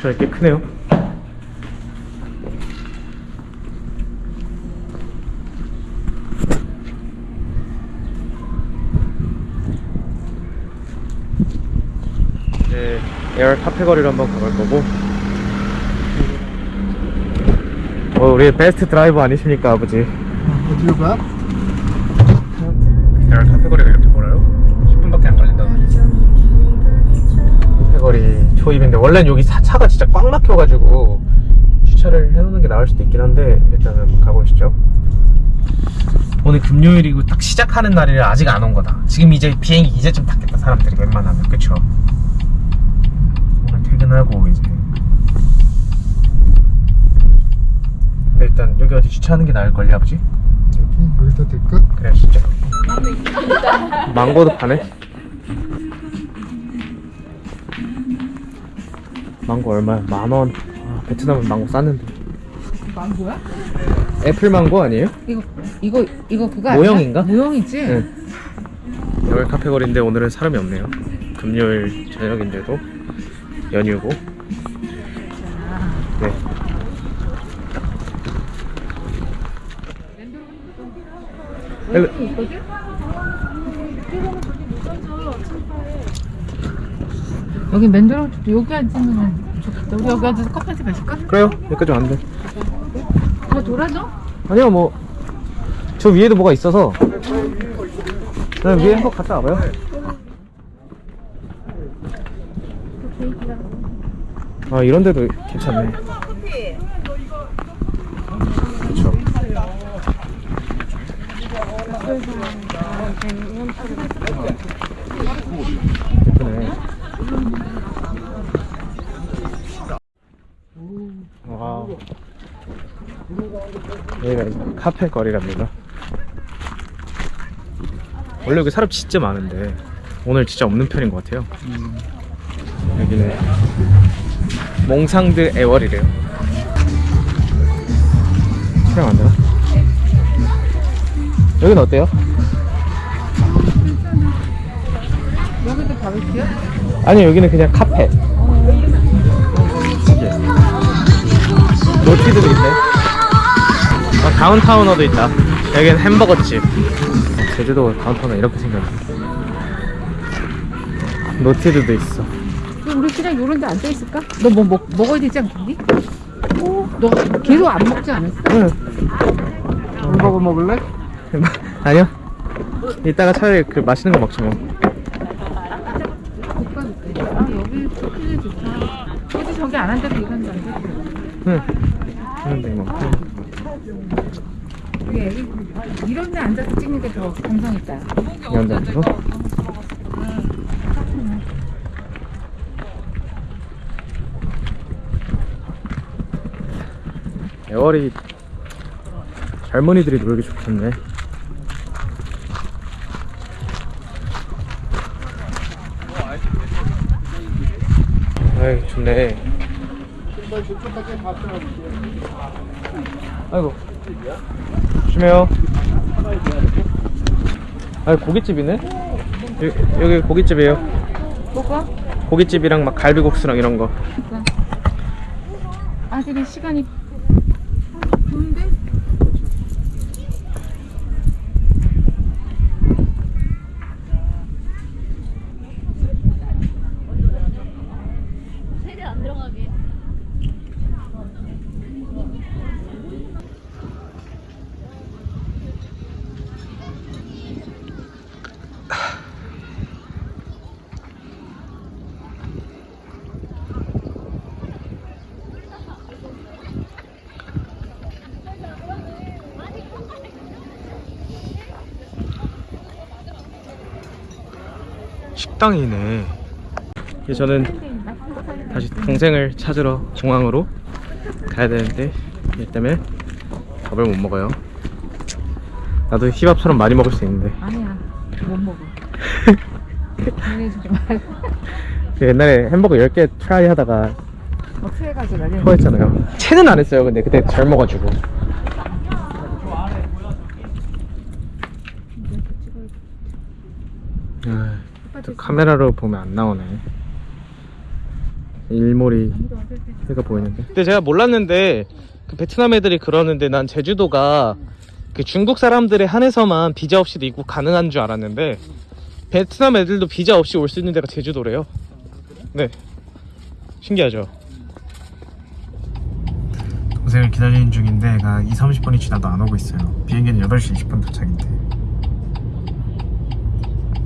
주차장이 꽤 크네요. 이제 애월 카페 거리로 한번 가볼 거고. 어, 우리 best driver 아니십니까, 아버지? 어디로 가? 애월 카페 거리가 이렇게 멀어요? 거리 초입인데 원래는 여기 사- 차가 진짜 꽉 막혀가지고 주차를 해놓는 게 나을 수도 있긴 한데 일단은 가보시죠. 오늘 금요일이고 딱 시작하는 날이라 아직 안 온 거다. 지금 이제 비행기 이제쯤 탔겠다 사람들이 웬만하면 그쵸? 오늘 퇴근하고 이제 근데 일단 여기 어디 주차하는 게 나을걸요 아버지? 여기 여기다 될까? 그래 진짜 망고도 파네 망고 얼마야? 만원 아, 베트남은 망고 쌌는데 망고야? 애플 망고 아니에요? 이거 이거 이거 그거 모형인가? 아니야? 모형이지? 응 여기 카페 거리인데 오늘은 사람이 없네요 금요일 저녁인데도 연휴고 네 여기 있거든? 여기 맨들어도 여기 앉으면 좋겠다. 우리 여기 앉아서 커피 한잔 마실까? 그래요? 여기까지 왔는데 더 돌아줘? 아니요 뭐 저 위에도 뭐가 있어서. 그냥 위에 한번 갔다 와봐요. 아 이런 데도 괜찮네. 그쵸. 예쁘네 와 여기가 카페 거리랍니다. 원래 여기 사람 진짜 많은데 오늘 진짜 없는 편인 것 같아요. 여기는 몽상드 애월이래요. 촬영 안 되나? 여기는 어때요? 여기도 바베큐야? 아니 여기는 그냥 카페. 노티드도 있네. 어, 다운타우너도 있다. 여기는 햄버거집. 어, 제주도 다운타우너 이렇게 생겼네. 노티드도 있어. 우리 그냥 요런 데 앉아 있을까? 너 뭐 먹, 먹어야 되지 않겠니? 너 계속 안 먹지 않았어? 응. 햄버거 먹을래? 아니요. 이따가 차라리 그 맛있는 거 먹지 뭐. 아 여기 좋다. 굳이 저기 안 앉아도 이건 돼. 응. 그런데 뭐. 애기 이런 데 앉아서 찍는 게 더 감성 있다. 이런 데 앉아서? 애월이 젊은이들이 놀기 좋겠네. 아이 좋네. 아이고 조심해요. 아 고깃집이네? 여기, 여기 고깃집이에요. 뭐가? 고깃집이랑 막 갈비국수랑 이런 거. 아직은 시간이 좋은데? 식당이네. 이제 저는 다시 동생을 찾으러 공항으로 가야 되는데 일 때문에 밥을 못 먹어요. 나도 히밥처럼 많이 먹을 수 있는데 아니야 못 먹어. 보내주지 말고 그 옛날에 햄버거 10개 try 하다가 어떻게 해가지고 나중에 토했잖아요. 체는 안 했어요. 근데 그때 젊어가지고. 아, 또 카메라로 보면 안 나오네. 일몰이 해가 보이는데. 근데 제가 몰랐는데 그 베트남 애들이 그러는데 난 제주도가 그 중국 사람들에 한해서만 비자 없이도 입국 가능한 줄 알았는데 베트남 애들도 비자 없이 올 수 있는 데가 제주도래요. 네. 신기하죠. 동생을 기다리는 중인데 가 2, 30분이 지나도 안 오고 있어요. 비행기는 8시 20분 도착인데.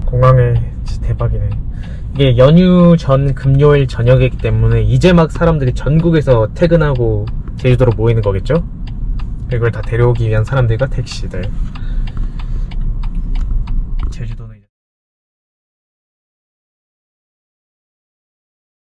공항에 진짜 대박이네. 이게 연휴 전 금요일 저녁이기 때문에 이제 막 사람들이 전국에서 퇴근하고 제주도로 모이는 거겠죠? 그걸 다 데려오기 위한 사람들과 택시들.